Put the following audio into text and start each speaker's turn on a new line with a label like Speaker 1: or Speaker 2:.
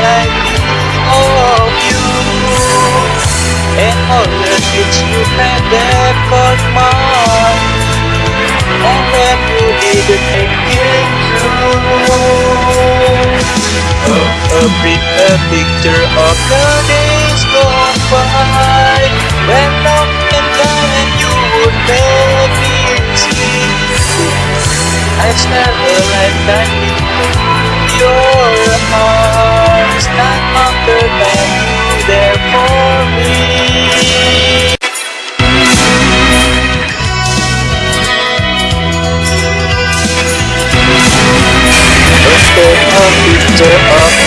Speaker 1: night of you. And all the things you had there got mine. And then you didn't make it through oh, A, bit, a picture of the days gone by. When love can come and you would make it see. I spent a lifetime in your heart Stand not the than there for me. Let's go up,